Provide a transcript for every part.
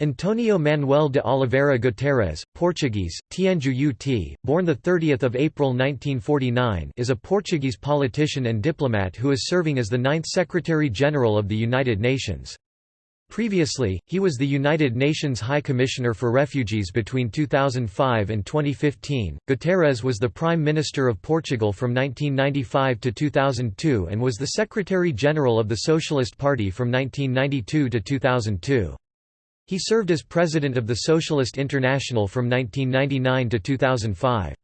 Antonio Manuel de Oliveira Guterres, Portuguese, Tianju UT, born 30 April 1949 is a Portuguese politician and diplomat who is serving as the ninth Secretary-General of the United Nations. Previously, he was the United Nations High Commissioner for Refugees between 2005 and 2015. Guterres was the Prime Minister of Portugal from 1995 to 2002 and was the Secretary General of the Socialist Party from 1992 to 2002. He served as president of the Socialist International from 1999 to 2005.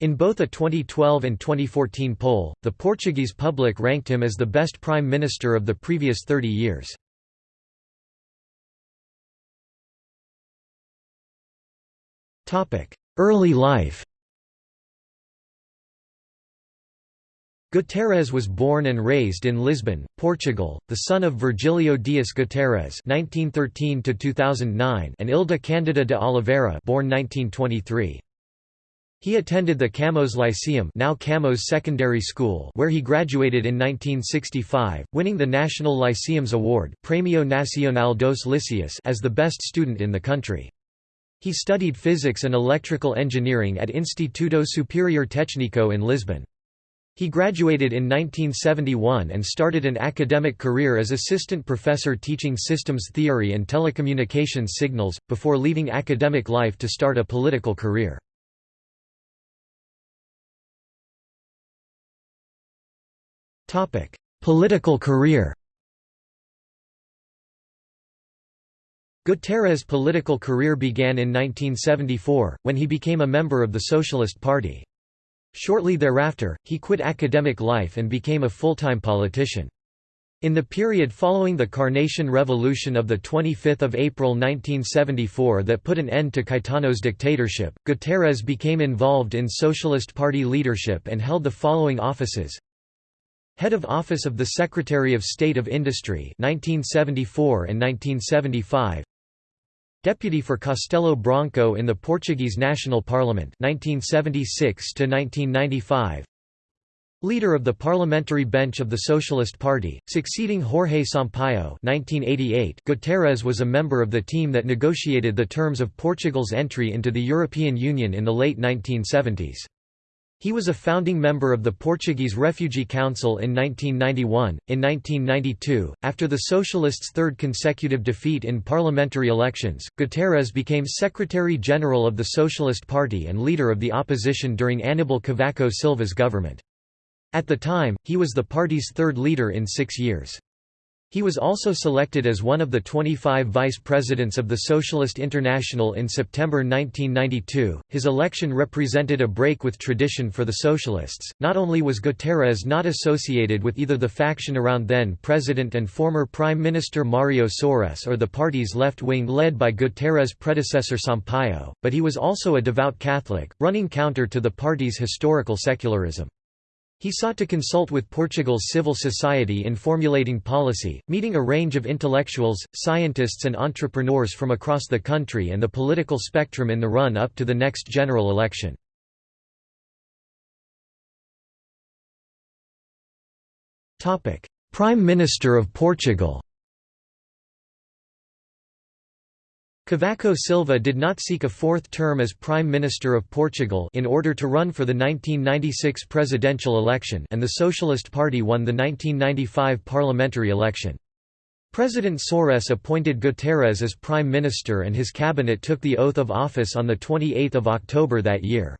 In both a 2012 and 2014 poll, the Portuguese public ranked him as the best prime minister of the previous 30 years. Early life Guterres was born and raised in Lisbon, Portugal, the son of Virgílio Dias Guterres (1913–2009) and Ilda Cândida de Oliveira, born 1923. He attended the Camões Lyceum, now Camões Secondary School, where he graduated in 1965, winning the National Lyceums Award (Premio Nacional dos Liceus) as the best student in the country. He studied physics and electrical engineering at Instituto Superior Técnico in Lisbon. He graduated in 1971 and started an academic career as assistant professor teaching systems theory and telecommunications signals, before leaving academic life to start a political career. Political career Guterres' political career began in 1974, when he became a member of the Socialist Party. Shortly thereafter, he quit academic life and became a full-time politician. In the period following the Carnation Revolution of 25 April 1974 that put an end to Caetano's dictatorship, Guterres became involved in Socialist Party leadership and held the following offices Head of Office of the Secretary of State of Industry 1974 and 1975 Deputy for Castelo Branco in the Portuguese National Parliament 1976 1995 Leader of the parliamentary bench of the Socialist Party, succeeding Jorge Sampaio 1988 Guterres was a member of the team that negotiated the terms of Portugal's entry into the European Union in the late 1970s. He was a founding member of the Portuguese Refugee Council in 1991. In 1992, after the Socialists' third consecutive defeat in parliamentary elections, Guterres became Secretary General of the Socialist Party and leader of the opposition during Aníbal Cavaco Silva's government. At the time, he was the party's third leader in six years. He was also selected as one of the 25 vice presidents of the Socialist International in September 1992. His election represented a break with tradition for the Socialists. Not only was Guterres not associated with either the faction around then President and former Prime Minister Mário Soares or the party's left wing led by Guterres' predecessor Sampaio, but he was also a devout Catholic, running counter to the party's historical secularism. He sought to consult with Portugal's civil society in formulating policy, meeting a range of intellectuals, scientists and entrepreneurs from across the country and the political spectrum in the run-up to the next general election. Prime Minister of Portugal Cavaco Silva did not seek a fourth term as Prime Minister of Portugal in order to run for the 1996 presidential election and the Socialist Party won the 1995 parliamentary election. President Soares appointed Guterres as Prime Minister and his cabinet took the oath of office on 28 October that year.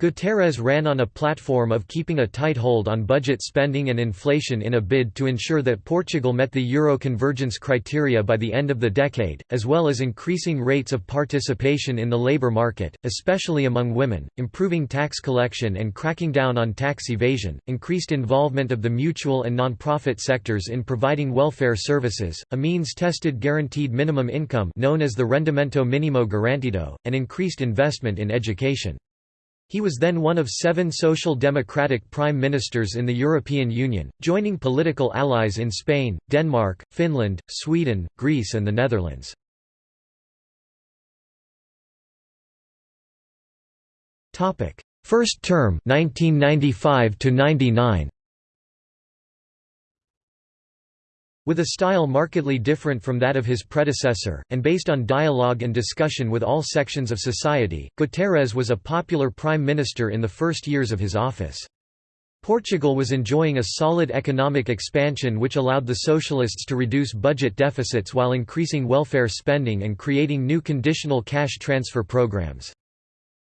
Guterres ran on a platform of keeping a tight hold on budget spending and inflation in a bid to ensure that Portugal met the euro convergence criteria by the end of the decade, as well as increasing rates of participation in the labour market, especially among women, improving tax collection and cracking down on tax evasion, increased involvement of the mutual and non-profit sectors in providing welfare services, a means-tested guaranteed minimum income known as the Rendimento Mínimo Garantido, and increased investment in education. He was then one of seven social democratic prime ministers in the European Union, joining political allies in Spain, Denmark, Finland, Sweden, Greece and the Netherlands. First term 1995 to 99 With a style markedly different from that of his predecessor, and based on dialogue and discussion with all sections of society, Guterres was a popular prime minister in the first years of his office. Portugal was enjoying a solid economic expansion which allowed the socialists to reduce budget deficits while increasing welfare spending and creating new conditional cash transfer programs.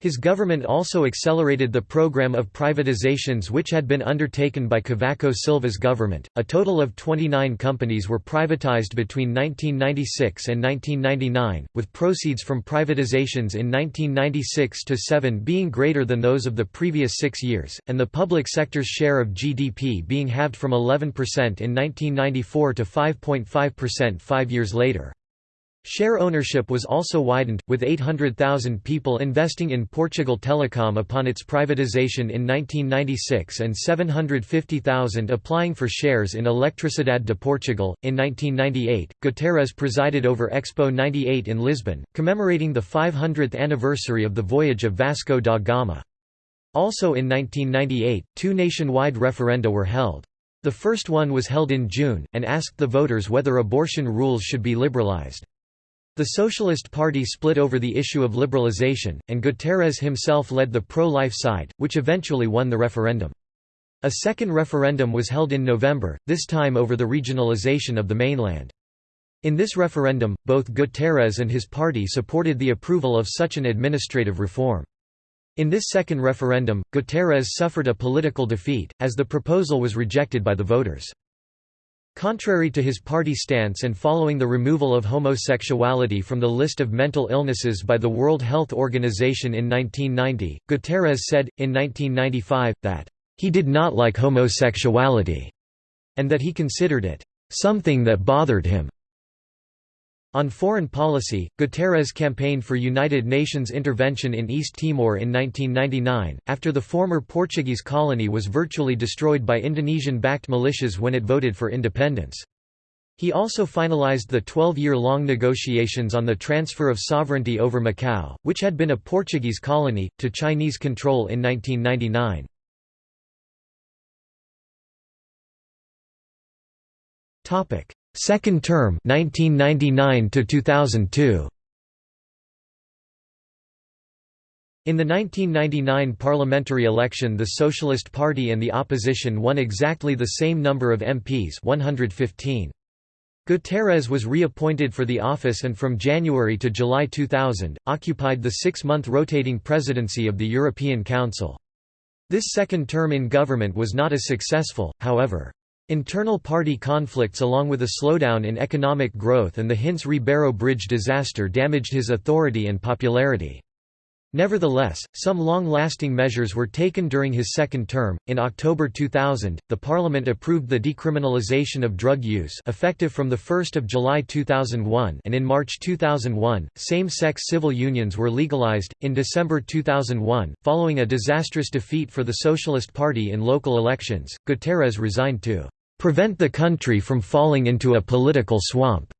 His government also accelerated the program of privatizations which had been undertaken by Cavaco Silva's government. A total of 29 companies were privatized between 1996 and 1999, with proceeds from privatizations in 1996 to 7 being greater than those of the previous 6 years, and the public sector's share of GDP being halved from 11% in 1994 to 5.5% 5 years later. Share ownership was also widened, with 800,000 people investing in Portugal Telecom upon its privatization in 1996 and 750,000 applying for shares in Electricidade de Portugal. In 1998, Guterres presided over Expo 98 in Lisbon, commemorating the 500th anniversary of the voyage of Vasco da Gama. Also in 1998, two nationwide referenda were held. The first one was held in June, and asked the voters whether abortion rules should be liberalized. The Socialist Party split over the issue of liberalization, and Guterres himself led the pro-life side, which eventually won the referendum. A second referendum was held in November, this time over the regionalization of the mainland. In this referendum, both Guterres and his party supported the approval of such an administrative reform. In this second referendum, Guterres suffered a political defeat, as the proposal was rejected by the voters. Contrary to his party stance and following the removal of homosexuality from the list of mental illnesses by the World Health Organization in 1990, Guterres said, in 1995, that, "...he did not like homosexuality," and that he considered it, "...something that bothered him." On foreign policy, Guterres campaigned for United Nations intervention in East Timor in 1999, after the former Portuguese colony was virtually destroyed by Indonesian-backed militias when it voted for independence. He also finalized the 12-year-long negotiations on the transfer of sovereignty over Macau, which had been a Portuguese colony, to Chinese control in 1999. Second term 1999 to 2002 In the 1999 parliamentary election the Socialist Party and the opposition won exactly the same number of MPs 115. Guterres was reappointed for the office and from January to July 2000, occupied the six-month rotating presidency of the European Council. This second term in government was not as successful, however. Internal party conflicts along with a slowdown in economic growth and the Hintze-Ribeiro Bridge disaster damaged his authority and popularity. Nevertheless, some long-lasting measures were taken during his second term. In October 2000, the parliament approved the decriminalization of drug use, effective from the 1st of July 2001, and in March 2001, same-sex civil unions were legalized. In December 2001, following a disastrous defeat for the Socialist Party in local elections, Guterres resigned to prevent the country from falling into a political swamp.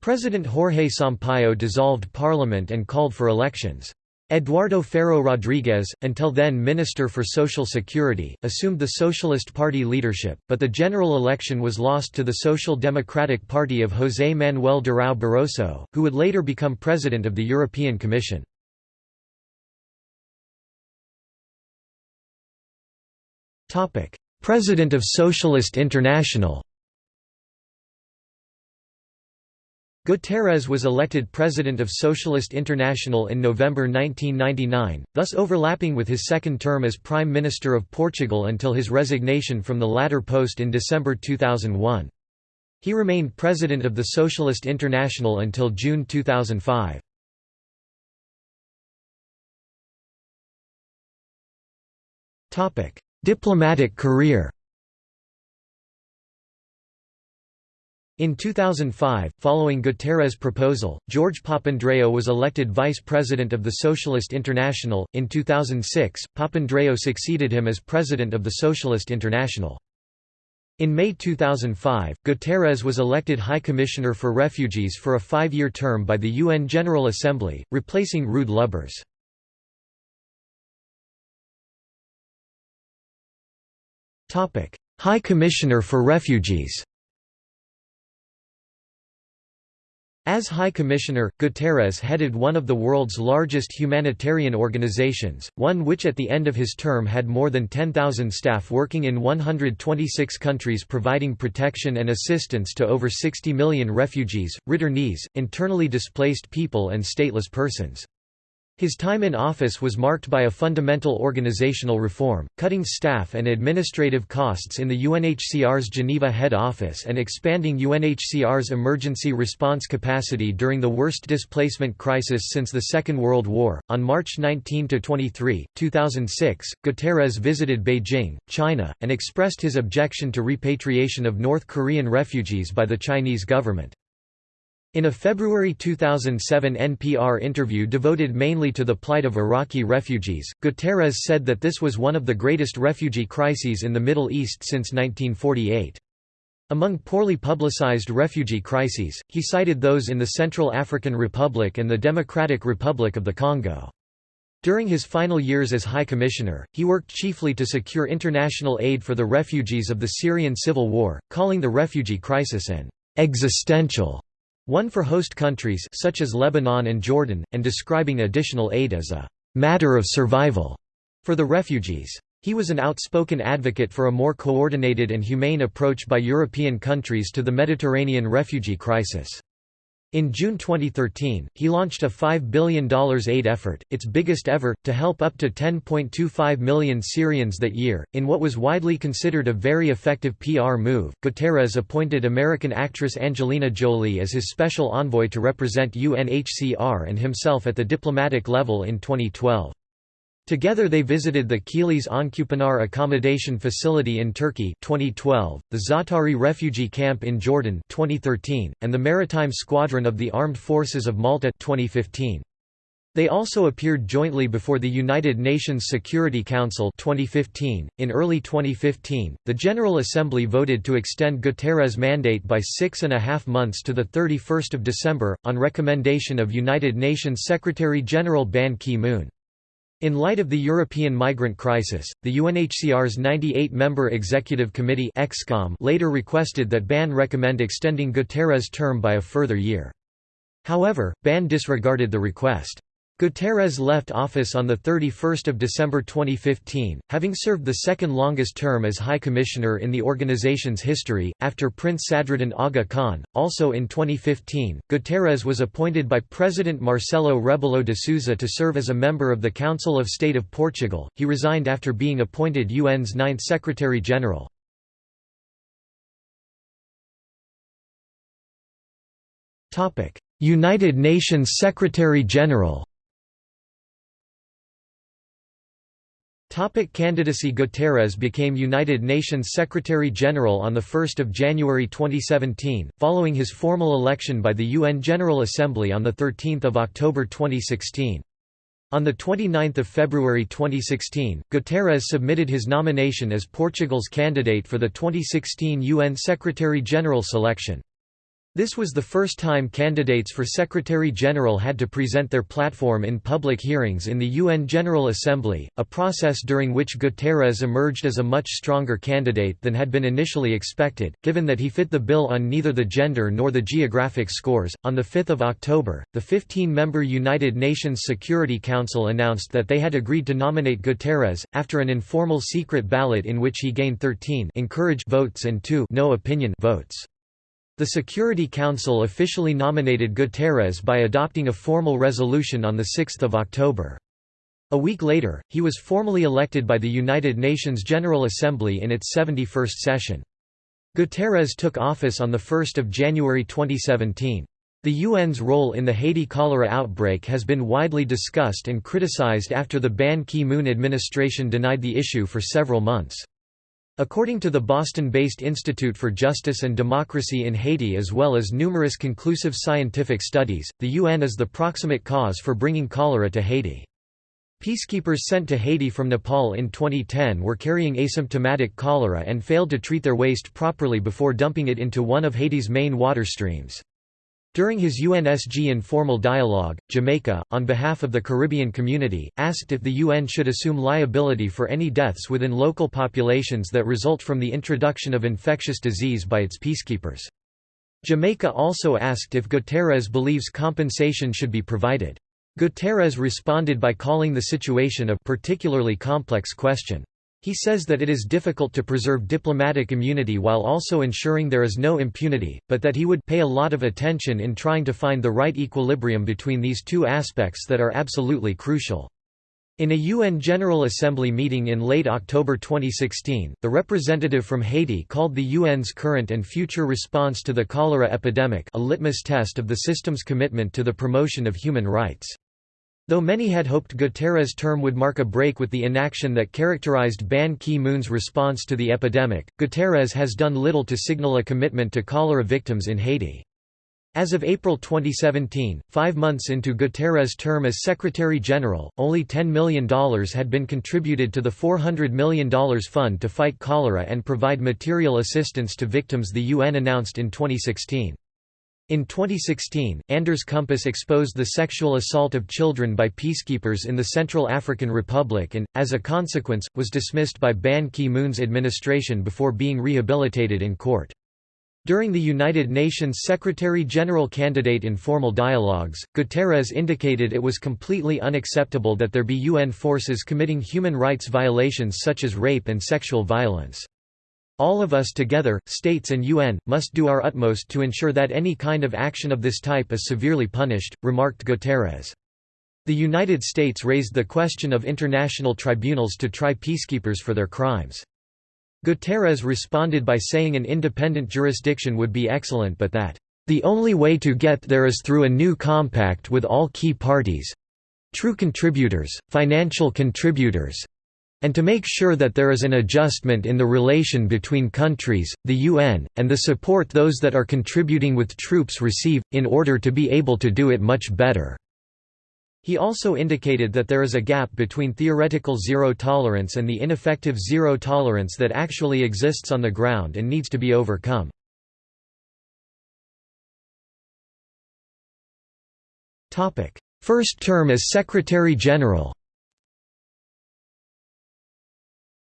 President Jorge Sampaio dissolved parliament and called for elections. Eduardo Ferro Rodrigues, until then Minister for Social Security, assumed the Socialist Party leadership, but the general election was lost to the Social Democratic Party of José Manuel Durão Barroso, who would later become President of the European Commission. President of Socialist International Guterres was elected President of Socialist International in November 1999, thus overlapping with his second term as Prime Minister of Portugal until his resignation from the latter post in December 2001. He remained President of the Socialist International until June 2005. Diplomatic career In 2005, following Guterres' proposal, George Papandreou was elected vice president of the Socialist International. In 2006, Papandreou succeeded him as president of the Socialist International. In May 2005, Guterres was elected High Commissioner for Refugees for a five-year term by the UN General Assembly, replacing Ruud Lubbers. Topic: High Commissioner for Refugees. As High Commissioner, Guterres headed one of the world's largest humanitarian organizations, one which at the end of his term had more than 10,000 staff working in 126 countries providing protection and assistance to over 60 million refugees, returnees, internally displaced people and stateless persons. His time in office was marked by a fundamental organizational reform, cutting staff and administrative costs in the UNHCR's Geneva head office and expanding UNHCR's emergency response capacity during the worst displacement crisis since the Second World War. On March 19 23, 2006, Guterres visited Beijing, China, and expressed his objection to repatriation of North Korean refugees by the Chinese government. In a February 2007 NPR interview devoted mainly to the plight of Iraqi refugees, Guterres said that this was one of the greatest refugee crises in the Middle East since 1948. Among poorly publicized refugee crises, he cited those in the Central African Republic and the Democratic Republic of the Congo. During his final years as High Commissioner, he worked chiefly to secure international aid for the refugees of the Syrian civil war, calling the refugee crisis an existential one for host countries such as Lebanon and Jordan, and describing additional aid as a «matter of survival» for the refugees. He was an outspoken advocate for a more coordinated and humane approach by European countries to the Mediterranean refugee crisis. In June 2013, he launched a $5 billion aid effort, its biggest ever, to help up to 10.25 million Syrians that year. In what was widely considered a very effective PR move, Guterres appointed American actress Angelina Jolie as his special envoy to represent UNHCR and himself at the diplomatic level in 2012. Together they visited the Kilis Oncupinar Accommodation Facility in Turkey 2012, the Zaatari refugee camp in Jordan 2013, and the Maritime Squadron of the Armed Forces of Malta 2015. They also appeared jointly before the United Nations Security Council 2015. .In early 2015, the General Assembly voted to extend Guterres' mandate by six and a half months to 31 December, on recommendation of United Nations Secretary-General Ban Ki-moon. In light of the European migrant crisis, the UNHCR's 98-member Executive Committee later requested that BAN recommend extending Guterres' term by a further year. However, BAN disregarded the request. Guterres left office on 31 December 2015, having served the second longest term as High Commissioner in the organization's history, after Prince Sadruddin Aga Khan. Also in 2015, Guterres was appointed by President Marcelo Rebelo de Sousa to serve as a member of the Council of State of Portugal. He resigned after being appointed UN's ninth Secretary General. United Nations Secretary General Topic candidacy Guterres became United Nations Secretary-General on 1 January 2017, following his formal election by the UN General Assembly on 13 October 2016. On 29 February 2016, Guterres submitted his nomination as Portugal's candidate for the 2016 UN Secretary-General selection. This was the first time candidates for Secretary-General had to present their platform in public hearings in the UN General Assembly, a process during which Guterres emerged as a much stronger candidate than had been initially expected, given that he fit the bill on neither the gender nor the geographic scores. On 5 October, the 15-member United Nations Security Council announced that they had agreed to nominate Guterres, after an informal secret ballot in which he gained 13 encourage votes and 2 no opinion votes. The Security Council officially nominated Guterres by adopting a formal resolution on 6 October. A week later, he was formally elected by the United Nations General Assembly in its 71st session. Guterres took office on 1 January 2017. The UN's role in the Haiti cholera outbreak has been widely discussed and criticized after the Ban Ki-moon administration denied the issue for several months. According to the Boston-based Institute for Justice and Democracy in Haiti as well as numerous conclusive scientific studies, the UN is the proximate cause for bringing cholera to Haiti. Peacekeepers sent to Haiti from Nepal in 2010 were carrying asymptomatic cholera and failed to treat their waste properly before dumping it into one of Haiti's main water streams. During his UNSG informal dialogue, Jamaica, on behalf of the Caribbean community, asked if the UN should assume liability for any deaths within local populations that result from the introduction of infectious disease by its peacekeepers. Jamaica also asked if Guterres believes compensation should be provided. Guterres responded by calling the situation a particularly complex question. He says that it is difficult to preserve diplomatic immunity while also ensuring there is no impunity, but that he would pay a lot of attention in trying to find the right equilibrium between these two aspects that are absolutely crucial. In a UN General Assembly meeting in late October 2016, the representative from Haiti called the UN's current and future response to the cholera epidemic a litmus test of the system's commitment to the promotion of human rights. Though many had hoped Guterres' term would mark a break with the inaction that characterized Ban Ki-moon's response to the epidemic, Guterres has done little to signal a commitment to cholera victims in Haiti. As of April 2017, five months into Guterres' term as Secretary-General, only $10 million had been contributed to the $400 million fund to fight cholera and provide material assistance to victims the UN announced in 2016. In 2016, Anders Kompass exposed the sexual assault of children by peacekeepers in the Central African Republic and, as a consequence, was dismissed by Ban Ki-moon's administration before being rehabilitated in court. During the United Nations Secretary-General candidate informal dialogues, Guterres indicated it was completely unacceptable that there be UN forces committing human rights violations such as rape and sexual violence. All of us together, states and UN, must do our utmost to ensure that any kind of action of this type is severely punished, remarked Guterres. The United States raised the question of international tribunals to try peacekeepers for their crimes. Guterres responded by saying an independent jurisdiction would be excellent but that, "...the only way to get there is through a new compact with all key parties—true contributors, financial contributors, and to make sure that there is an adjustment in the relation between countries, the UN, and the support those that are contributing with troops receive, in order to be able to do it much better." He also indicated that there is a gap between theoretical zero tolerance and the ineffective zero tolerance that actually exists on the ground and needs to be overcome. First term as Secretary-General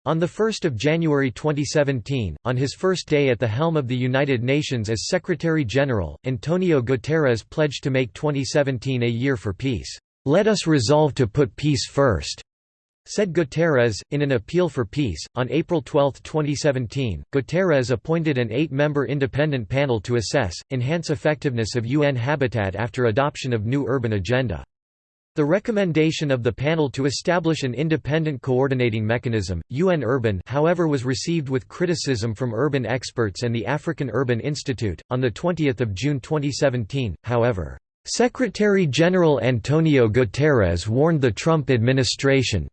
On 1 January 2017, on his first day at the helm of the United Nations as Secretary-General, Antonio Guterres pledged to make 2017 a year for peace. "'Let us resolve to put peace first,' said Guterres, in an appeal for peace. On April 12, 2017, Guterres appointed an eight-member independent panel to assess, enhance effectiveness of UN habitat after adoption of new urban agenda. The recommendation of the panel to establish an independent coordinating mechanism, UN Urban however was received with criticism from urban experts and the African Urban Institute. On 20 June 2017, however, Secretary-General Antonio Guterres warned the Trump administration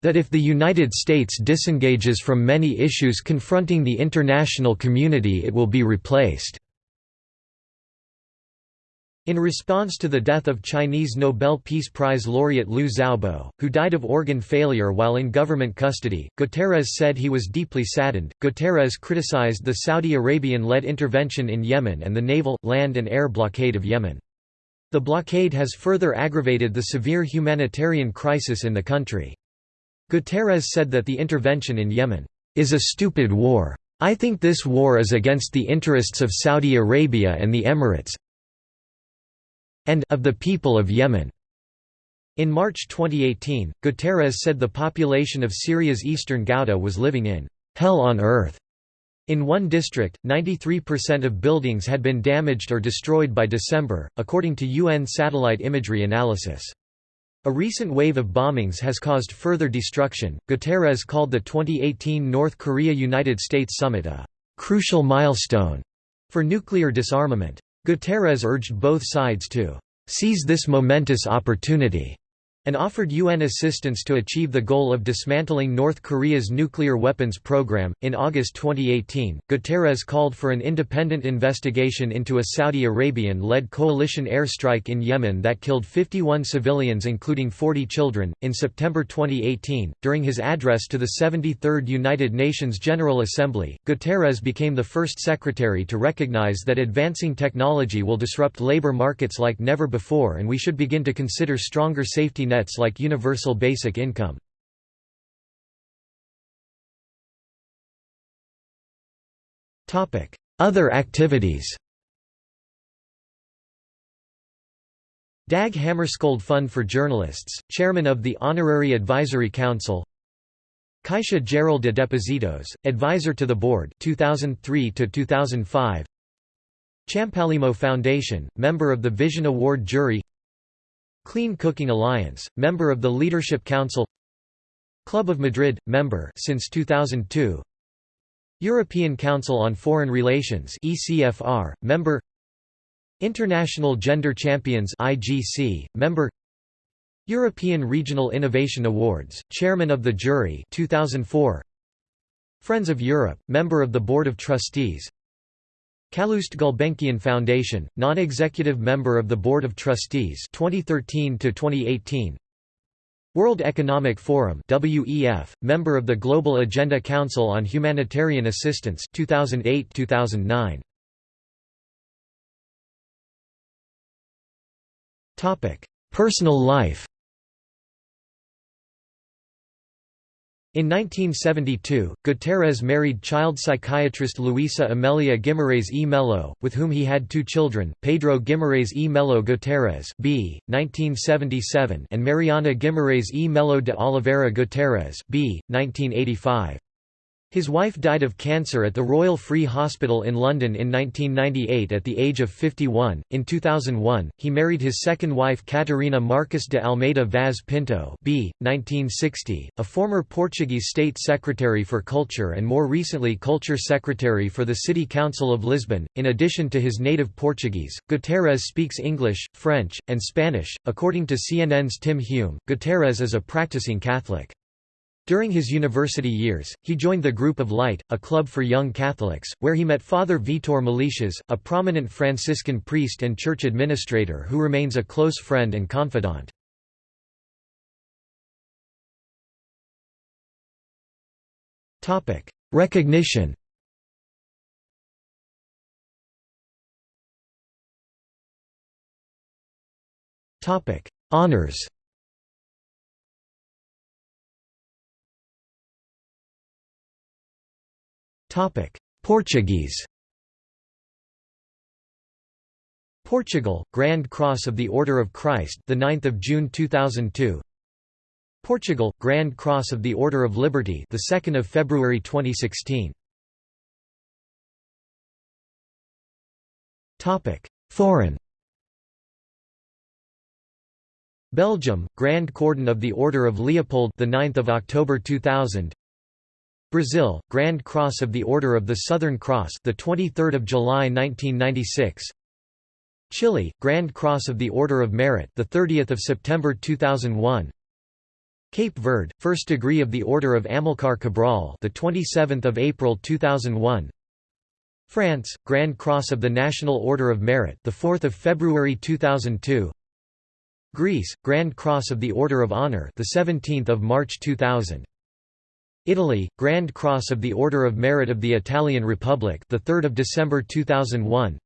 that if the United States disengages from many issues confronting the international community it will be replaced. In response to the death of Chinese Nobel Peace Prize laureate Liu Xiaobo, who died of organ failure while in government custody, Guterres said he was deeply saddened. Guterres criticized the Saudi Arabian led intervention in Yemen and the naval, land, and air blockade of Yemen. The blockade has further aggravated the severe humanitarian crisis in the country. Guterres said that the intervention in Yemen is a stupid war. I think this war is against the interests of Saudi Arabia and the Emirates, and of the people of Yemen. In March 2018, Guterres said the population of Syria's eastern Ghouta was living in hell on earth. In one district, 93% of buildings had been damaged or destroyed by December, according to UN satellite imagery analysis. A recent wave of bombings has caused further destruction. Guterres called the 2018 North Korea United States summit a crucial milestone for nuclear disarmament. Guterres urged both sides to seize this momentous opportunity and offered UN assistance to achieve the goal of dismantling North Korea's nuclear weapons program. In August 2018, Guterres called for an independent investigation into a Saudi Arabian led coalition airstrike in Yemen that killed 51 civilians, including 40 children. In September 2018, during his address to the 73rd United Nations General Assembly, Guterres became the first secretary to recognize that advancing technology will disrupt labor markets like never before and we should begin to consider stronger safety nets like universal basic income. Other activities. Dag Hammarskjöld Fund for Journalists, Chairman of the Honorary Advisory Council. Caixa Geral de Depositos, Advisor to the Board 2003 2005 Champalimaud Foundation, member of the Vision Award jury Clean Cooking Alliance, member of the Leadership Council. Club of Madrid, member since 2002 European Council on Foreign Relations ECFR, member. International Gender Champions IGC, member. European Regional Innovation Awards, Chairman of the Jury 2004 Friends of Europe, member of the Board of Trustees Calouste Gulbenkian Foundation, non-executive member of the Board of Trustees 2013 to 2018 World Economic Forum WEF, member of the Global Agenda Council on Humanitarian Assistance 2008-2009. Topic: Personal life. In 1972, Guterres married child psychiatrist Luisa Amelia Guimarães e Melo, with whom he had two children, Pedro Guimarães e Melo Guterres b. 1977 and Mariana Guimarães e Melo de Oliveira Guterres b. 1985. His wife died of cancer at the Royal Free Hospital in London in 1998 at the age of 51. In 2001, he married his second wife Catarina Marcos de Almeida Vaz Pinto, b. 1960, a former Portuguese state secretary for culture and more recently culture secretary for the City Council of Lisbon. In addition to his native Portuguese, Guterres speaks English, French, and Spanish. According to CNN's Tim Hume, Guterres is a practicing Catholic. During his university years, he joined the Group of Light, a club for young Catholics, where he met Father Vitor Melicias, a prominent Franciscan priest and church administrator who remains a close friend and confidant. Recognition Honours Portuguese Portugal, Grand Cross of the Order of Christ, the 9th of June 2002. Portugal, Grand Cross of the Order of Liberty, the 2nd of February 2016. Topic: Foreign. Belgium, Grand Cordon of the Order of Leopold, the 9th of October 2000. Brazil, Grand Cross of the Order of the Southern Cross, the 23rd of July 1996. Chile, Grand Cross of the Order of Merit, the 30th of September 2001. Cape Verde, First Degree of the Order of Amilcar Cabral, the 27th of April 2001. France, Grand Cross of the National Order of Merit, the 4th of February 2002. Greece, Grand Cross of the Order of Honor, the 17th of March 2000. Italy, Grand Cross of the Order of Merit of the Italian Republic, the 3rd of December 2001.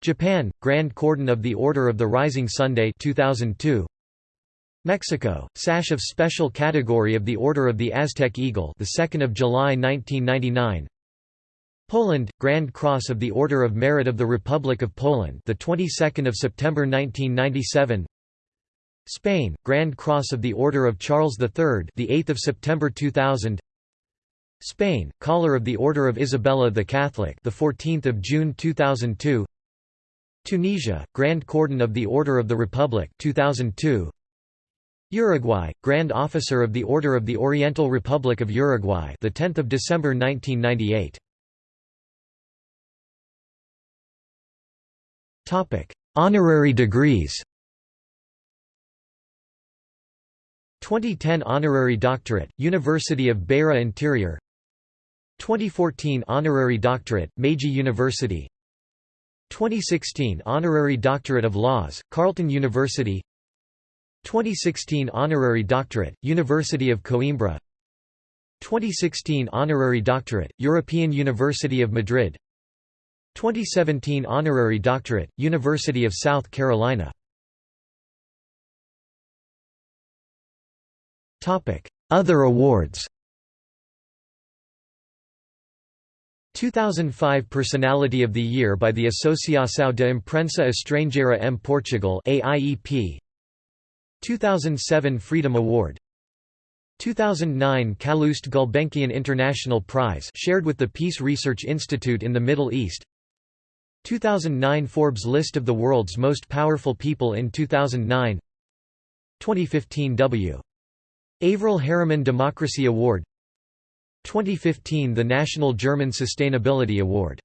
Japan, Grand Cordon of the Order of the Rising Sunday 2002. Mexico, Sash of Special Category of the Order of the Aztec Eagle, the 2nd of July 1999. Poland, Grand Cross of the Order of Merit of the Republic of Poland, the 22nd of September 1997. Spain, Grand Cross of the Order of Charles III, the 8th of September 2000. Spain, Collar of the Order of Isabella the Catholic, the 14th of June 2002. Tunisia, Grand Cordon of the Order of the Republic, 2002. Uruguay, Grand Officer of the Order of the Oriental Republic of Uruguay, the 10th of December 1998. Topic: Honorary degrees. 2010 Honorary Doctorate, University of Beira Interior. 2014 Honorary Doctorate, Meiji University. 2016 Honorary Doctorate of Laws, Carleton University. 2016 Honorary Doctorate, University of Coimbra. 2016 Honorary Doctorate, European University of Madrid. 2017 Honorary Doctorate, University of South Carolina Other awards. 2005 Personality of the Year by the Associação de Imprensa Estrangeira em Portugal AIEP 2007 Freedom Award. 2009 Calouste Gulbenkian International Prize shared with the Peace Research Institute in the Middle East. 2009 Forbes list of the world's most powerful people in 2009 2015 W. Averell Harriman Democracy Award 2015 The National German Sustainability Award